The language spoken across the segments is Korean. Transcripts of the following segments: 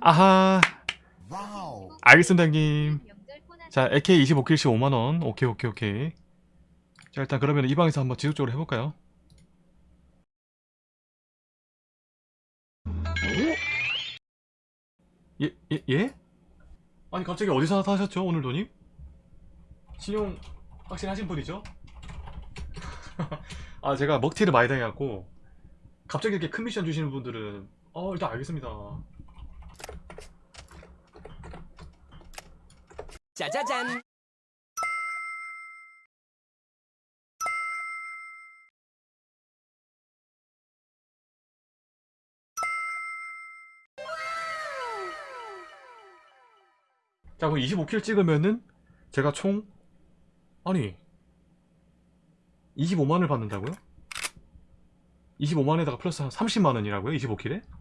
아하 wow. 알겠습니다 형님 자 AK 25 kill씩 5만원 오케이 오케이 오케이 자 일단 그러면 이 방에서 한번 지속적으로 해볼까요 예? 예? 예? 아니 갑자기 어디서 나타나셨죠 오늘 돈님? 신용 확실하신 분이죠? 아 제가 먹튀를 많이 당해갖고 갑자기 이렇게 큰 미션 주시는 분들은 어 일단 알겠습니다 짜자잔. 자 그럼 25킬 찍으면은 제가 총 아니 25만을 받는다고요? 25만에다가 플러스 한 30만원이라고요? 25킬에?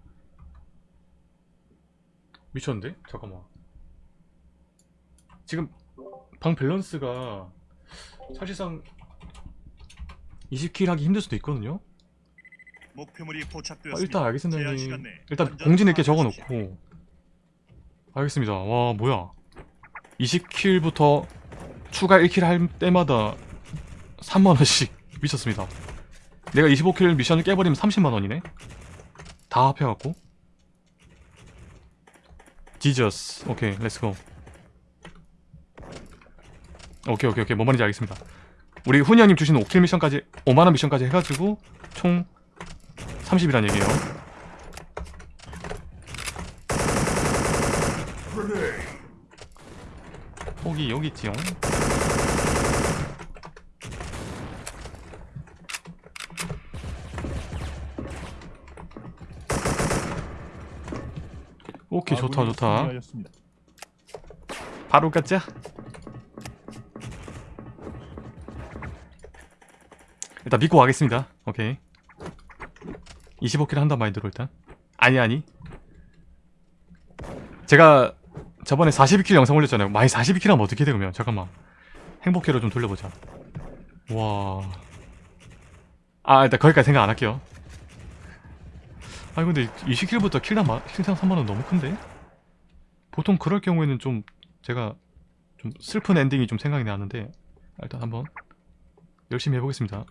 미쳤는데? 잠깐만 지금 방 밸런스가 사실상 20킬 하기 힘들 수도 있거든요? 목표물이 아, 포착되었습니다. 일단 알겠습니다 일단 이렇게 파악하십시오. 적어놓고 알겠습니다 와 뭐야 20 kill부터 추가 1 kill 할 때마다 3만원씩 미쳤습니다 내가 25 kill 미션을 깨버리면 30만원이네 다 합해갖고 Jesus 오케이 let's go 오케이 오케이 오케이 뭔 말인지 알겠습니다. 우리 훈이 형님 주신 5 kill 미션까지 5만원 미션까지 해가지고 총 30이란 얘기예요. 폭이 여기 있지요 오케이 좋다 좋다. 승리하였습니다. 바로 가자. 일단 믿고 가겠습니다. 오케이. 25킬 한단 마인드로 일단. 아니 아니. 제가 저번에 42 kill 영상 올렸잖아요. 많이 42 kill 하면 어떻게 돼 그러면? 잠깐만. 행복회로 좀 돌려보자. 와 아 일단 거기까지 생각 안 할게요 아니 근데 20 kill부터 kill당, 마- kill당 3만원 너무 큰데? 보통 그럴 경우에는 좀 제가 좀 슬픈 엔딩이 좀 생각이 나는데 일단 한번 열심히 해보겠습니다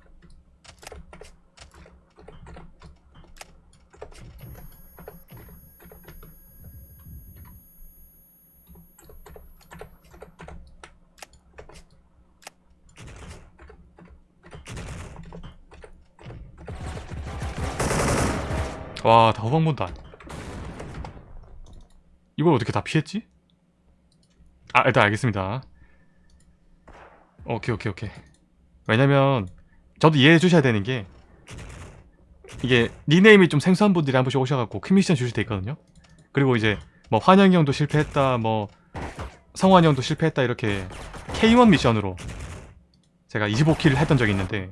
와, 다 후방 본다. 이걸 어떻게 다 피했지? 아, 일단 알겠습니다. 오케이, 오케이, 오케이. 왜냐면, 저도 이해해 주셔야 되는 게, 이게, 닉네임이 좀 생소한 분들이 한 번씩 오셔갖고 큰 미션 주실 때 있거든요? 그리고 이제, 뭐, 환영이 형도 실패했다, 뭐, 성환이 형도 실패했다, 이렇게, K1 미션으로 제가 25킬을 했던 적이 있는데,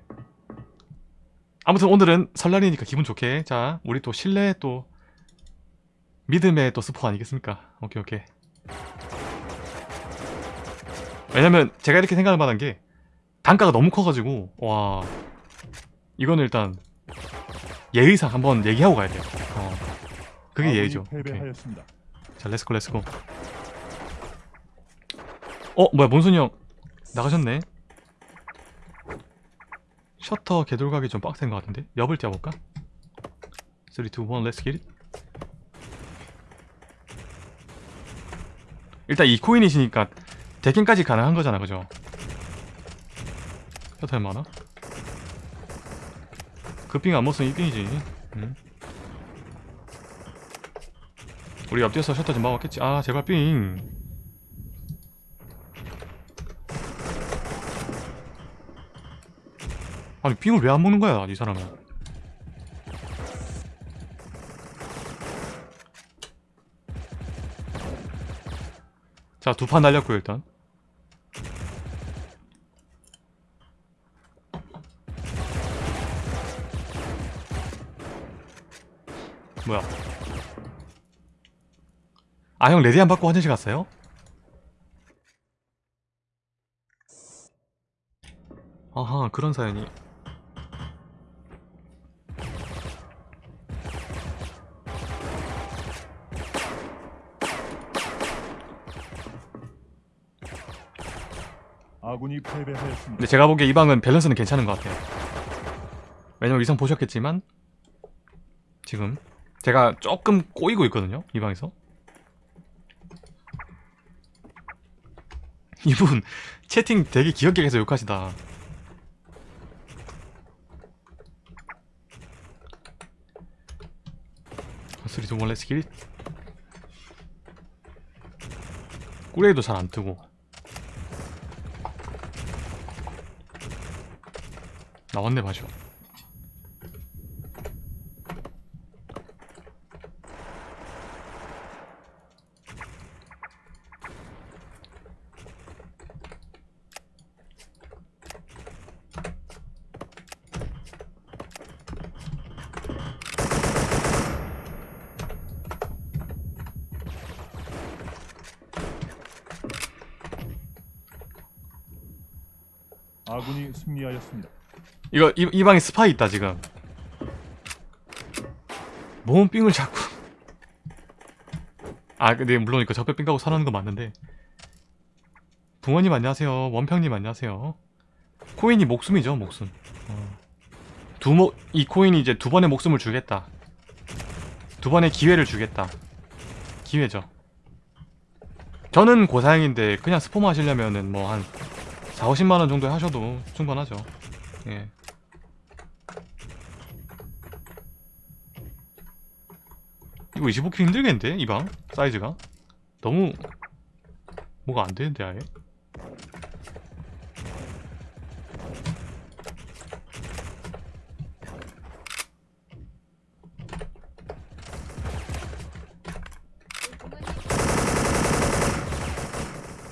아무튼 오늘은 설날이니까 기분 좋게. 자 우리 또 신뢰 또 믿음의 또 스포 아니겠습니까? 오케이 오케이. 왜냐면 제가 이렇게 생각을 받은 게 단가가 너무 커가지고 와. 이거는 일단 예의상 한번 얘기하고 가야 돼요. 어, 그게 예의죠. 오케이. 패배하였습니다. 자 let's go let's go. 어 뭐야 몬순이 형 나가셨네 셔터 개돌각이 좀 빡센 것 같은데 옆을 띄워볼까? 3, 2, 1 렛츠 기릿 일단 이 코인이시니까 대킹까지 가능한 거잖아 그죠? 셔터 얼마나? 그빙안 먹으면 이빙이지 응? 우리 옆뒤에서 셔터 좀 막았겠지 아 제발 빙 아니 빙을 왜 안 먹는 거야 이 사람은? 자 두 판 날렸고요 일단. 뭐야? 아 형 레디 안 받고 화장실 갔어요? 아하 그런 사연이 아군이 패배하였습니다. 근데 제가 보기에 이 방은 밸런스는 괜찮은 것 같아요. 왜냐면 이상 보셨겠지만 지금 제가 조금 꼬이고 있거든요 이 방에서. 이분 채팅 되게 귀엽게 해서 욕하시다. 두번 렛츠 길 꾸레이도 잘 안 뜨고 나왔네 아군이 승리하였습니다. 이거 이, 이 방에 스파이 있다 지금. 뭔 삥을 자꾸. 아 근데 물론 이거 적배 삥 가고 살아는 거 맞는데. 붕어님 안녕하세요. 원평님 안녕하세요. 코인이 목숨이죠 목숨. 어. 두목 이 코인이 이제 두 번의 목숨을 주겠다. 두 번의 기회를 주겠다. 기회죠. 저는 고사양인데 그냥 스포마 하시려면은 뭐 한 4, 50만원 정도에 하셔도 충분하죠. 예. 이거 25킬 힘들겠는데? 이 방? 사이즈가? 너무 뭐가 안 되는데 아예?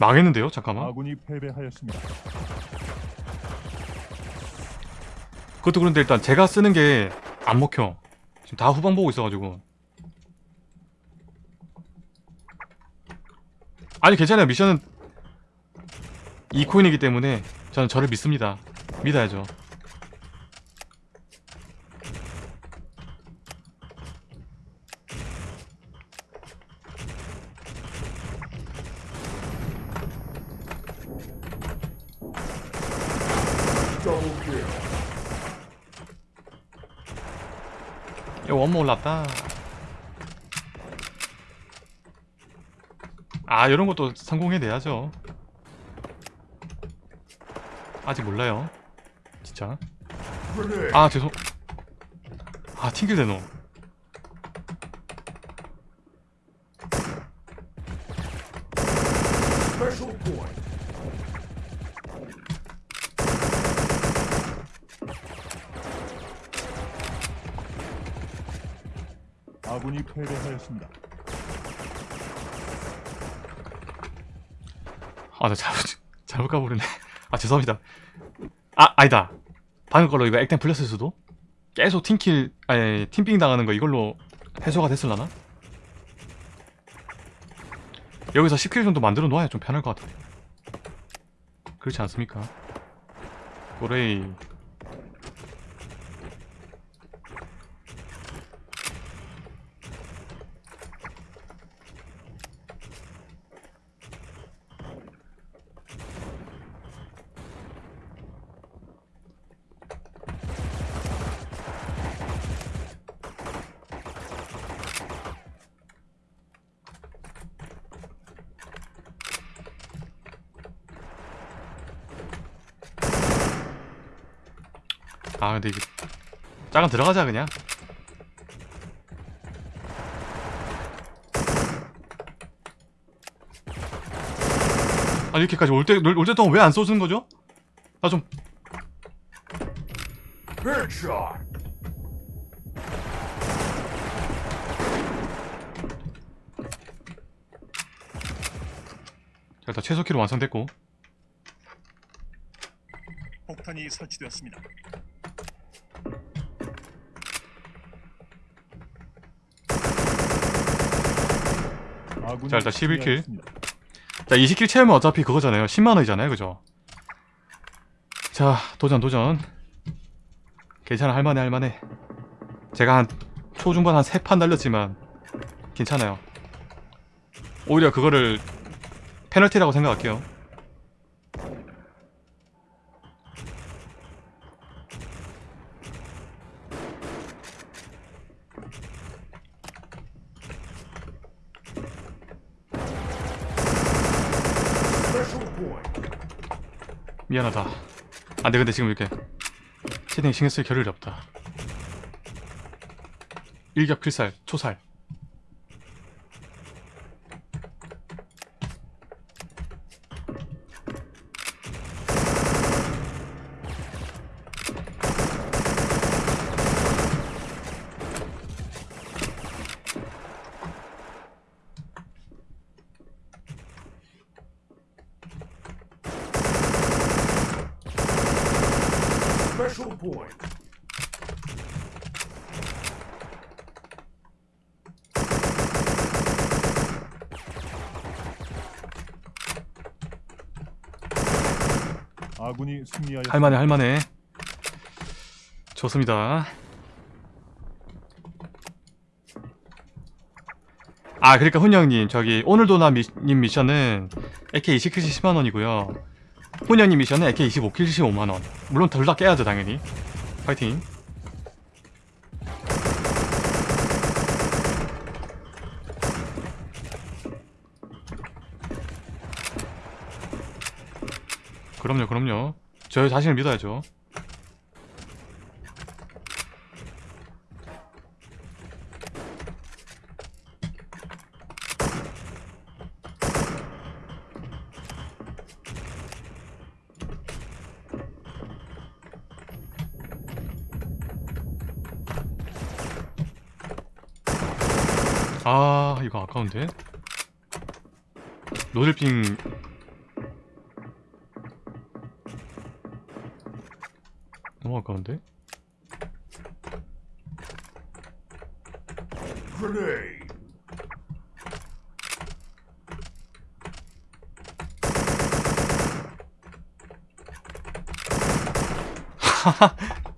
망했는데요? 잠깐만 아군이 패배하였습니다. 그것도 그런데 일단 제가 쓰는 게 안 먹혀 지금 다 후방 보고 있어가지고 아니 괜찮아요. 미션은 이 코인이기 때문에 저는 저를 믿습니다. 믿어야죠. 야 원모 올랐다 아 이런 것도 성공해내야죠. 아직 몰라요. 진짜. 아 죄송. 아 튕길 대노. 아군이 패배하였습니다. 아 나 잘못 잘못 가버리네. 아 죄송합니다. 아 아니다. 방금 걸로 이거 액템 풀렸을 수도? 계속 팀킬 아니 팀빙 당하는 거 이걸로 해소가 됐을라나? 여기서 10킬 정도 만들어 놓아야 좀 편할 것 같아 그렇지 않습니까? 고레이 아 근데 이게 짜간 들어가자 그냥 아 이렇게까지 올 때 올 때 동안 왜 안 쏘는 거죠? 나 좀 자, 일단 최소 키로 완성됐고 폭탄이 설치되었습니다. 자, 일단 11 킬. 승리하였습니다. 자 20킬 채우면 어차피 그거잖아요. 10만원이잖아요. 그죠? 자 도전 도전. 괜찮아. 할만해 할만해. 제가 한 초중반 한 3판 날렸지만 괜찮아요. 오히려 그거를 페널티라고 생각할게요 미안하다. 안돼 근데 지금 이렇게 채팅 신경 쓸 겨를이 없다. 일격 필살 초살 Special point. 아군이 승리하였습니다. 할만해 할만해. 좋습니다. 아 그러니까 훈영님 저기 오늘도나 미, 님 미션은 AK 20킬 10만원이고요. 훈영님 미션은 AK 25킬 15만원. 물론 둘 다 깨야죠 당연히. 파이팅. 그럼요 그럼요 저 자신을 믿어야죠. 아 이거 아까운데? 노들핑 너무 아까운데 Grenade.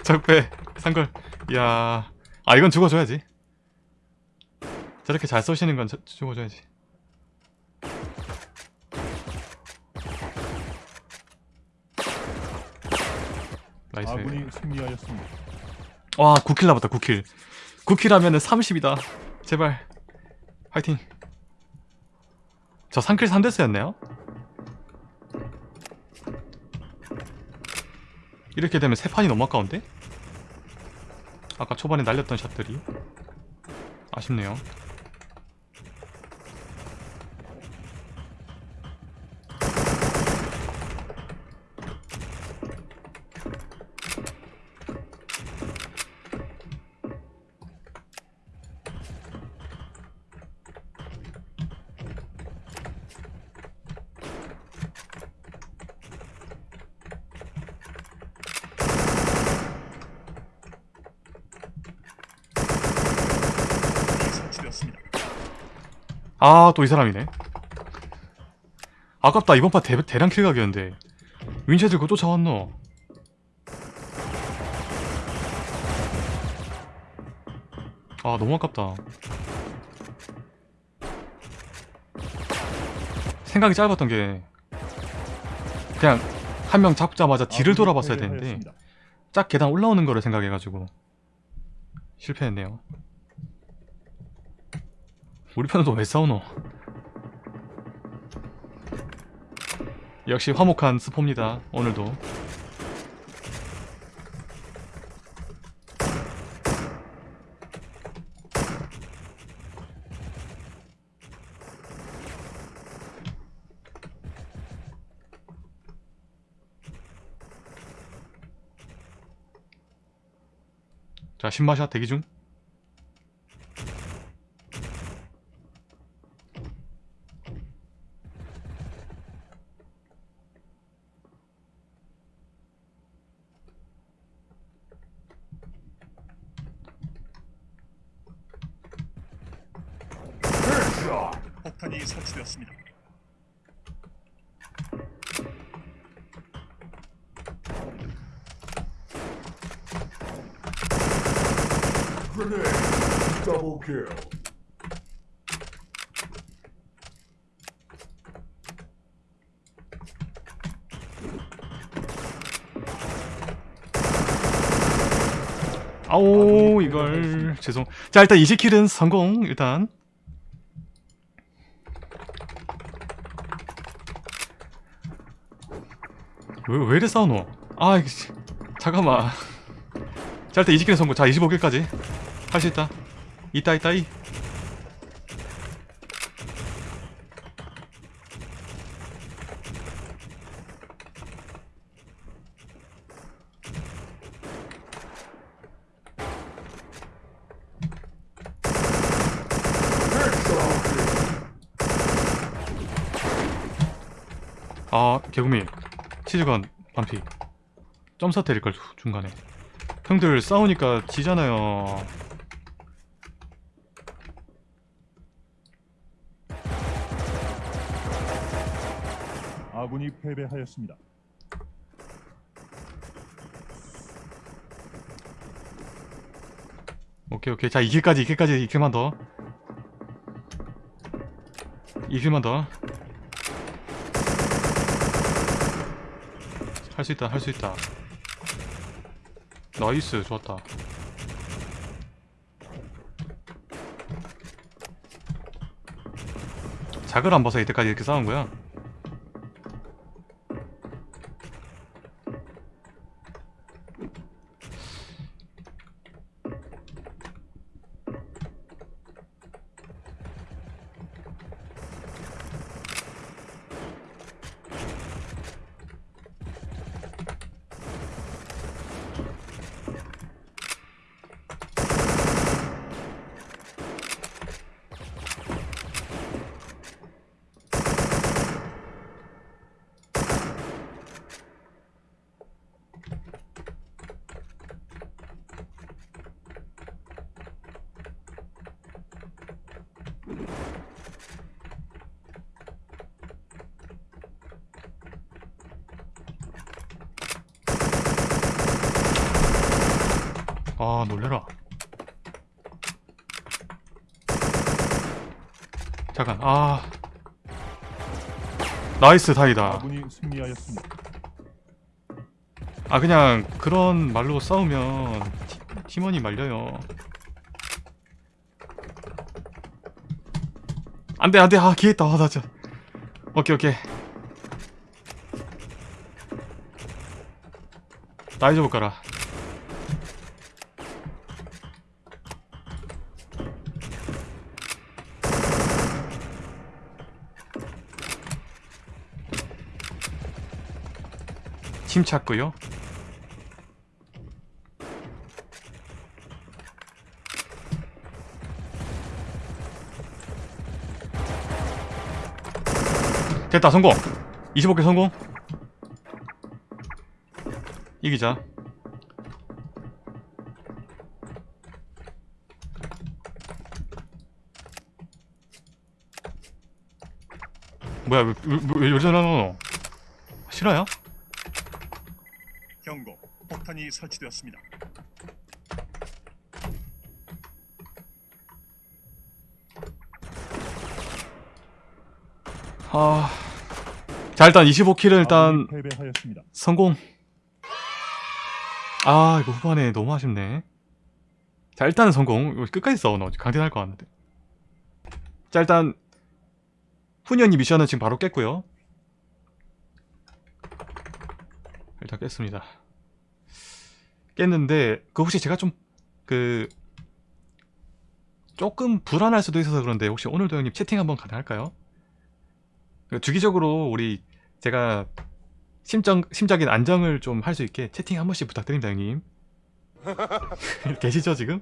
적배 산걸. 이야. 아 이건 죽어줘야지. 저렇게 잘 쏘시는 건 저- 죽어줘야지 nice. 아군이 승리하였습니다. 와 9 kill 남았다 9 kill. 9 kill 하면은 30이다. 제발. 화이팅. 저 3 kill 3 death였네요. 이렇게 되면 세 판이 너무 아까운데? 아까 초반에 날렸던 샷들이. 아쉽네요 폭탄이 설치되었습니다. 아 또 이 사람이네. 아깝다. 이번 판 대, 대량 킬각이었는데. 윈체 들고 쫓아왔노. 아 너무 아깝다. 생각이 짧았던 게 그냥 한 명 잡자마자 뒤를 아군이 돌아봤어야 되는데 패배하였습니다. 짝 계단 올라오는 거를 생각해가지고 실패했네요 우리 편은 또 왜 싸우노? 역시 화목한 스포입니다 오늘도. 자 신마샷 대기 중 폭탄이 설치되었습니다. 아오 이걸 죄송 자 일단 20킬은 성공 일단 왜, 왜 이래 싸우노? 아, 씨. 잠깐만. 자, 일단 20킬 성공. 자, 25킬까지. 할 수 있다. 있다, 있다, 이. Headshot. 아, 개구미. 치즈건 반피. 점사 때릴걸, 주- 중간에. 형들 싸우니까 지잖아요. 아군이 패배하였습니다. 오케이, 오케이. 자, 2킬까지, 2킬까지, 2킬만 더. 2킬만 더. 할 수 있다, 할 수 있다. nice, 좋았다. 작을 안 봐서 이때까지 이렇게 싸운 거야? 아, 놀래라. 잠깐, 아. nice, 다이다. 아군이 승리하였습니다. 아 그냥 그런 말로 싸우면 티, 팀원이 말려요 안돼 안돼 아 기회 있다 아, 나 진짜 오케이 오케이 나이 좀 볼까라 팀 찾고요 됐다 성공 25개 성공 이기자 뭐야 왜, 왜, 왜, 왜 저러노 싫어요? 폭탄이 설치되었습니다. 아... 자 일단 25킬은 일단 패배하였습니다. 성공. 아 이거 후반에 너무 아쉽네. 자 일단은 성공. 끝까지 싸워 너 강대할 것 같는데. 자 일단 훈연이 미션은 지금 바로 깼고요. 일단 깼습니다 깼는데 그 혹시 제가 좀 그 조금 불안할 수도 있어서 그런데 혹시 오늘도 형님 채팅 한번 가능할까요? 그 주기적으로 우리 제가 심정, 심적인 안정을 좀 할 수 있게 채팅 한 번씩 부탁드립니다 형님. 계시죠 지금?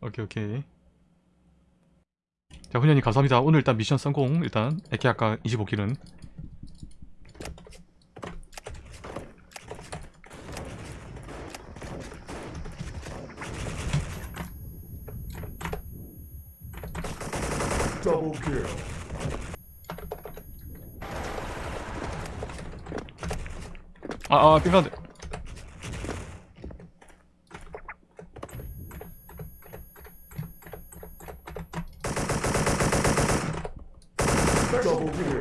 오케이 오케이. 자 훈현님 감사합니다. 오늘 일단 미션 성공. 일단 에케 아까 25킬은 아 아 빙가드 Double kill.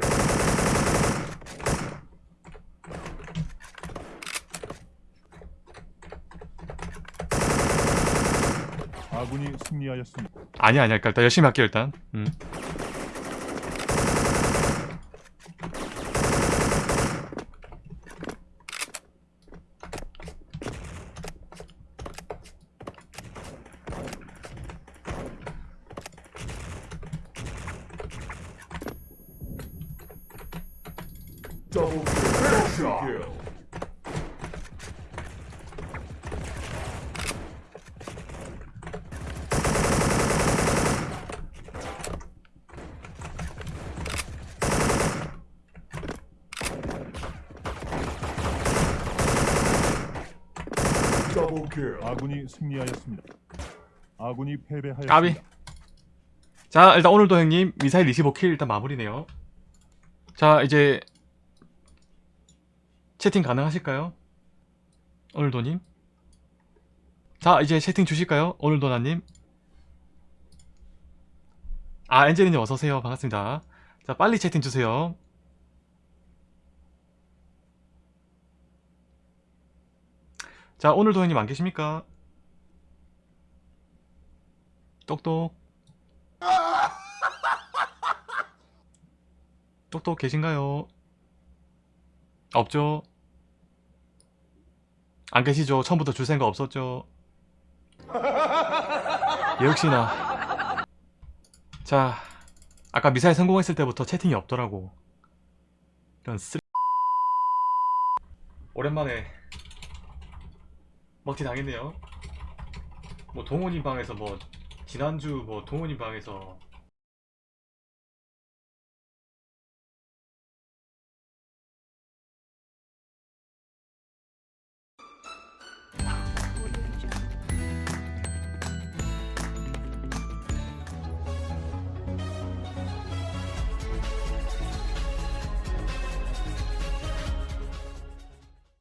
아군이 승리하였습니다. 아니야 아니야 일단 열심히 할게요 일단 승리하였습니다. 아군이 패배하였습니다. 까비. 자 일단 오늘도 형님 미사일 25킬 일단 마무리네요 자 이제 채팅 가능하실까요? 오늘도님 자 이제 채팅 주실까요? 오늘도나님 아 엔젤리님 어서오세요 반갑습니다 자 빨리 채팅 주세요 자 오늘도 형님 안 계십니까? 똑똑 똑똑 계신가요? 없죠? 안 계시죠? 처음부터 줄 생각 없었죠? 역시나 자 아까 미사일 성공했을 때부터 채팅이 없더라고 이런 쓰 오랜만에 먹튀 당했네요 뭐 동훈이 방에서 뭐 지난주 뭐 동훈이 방에서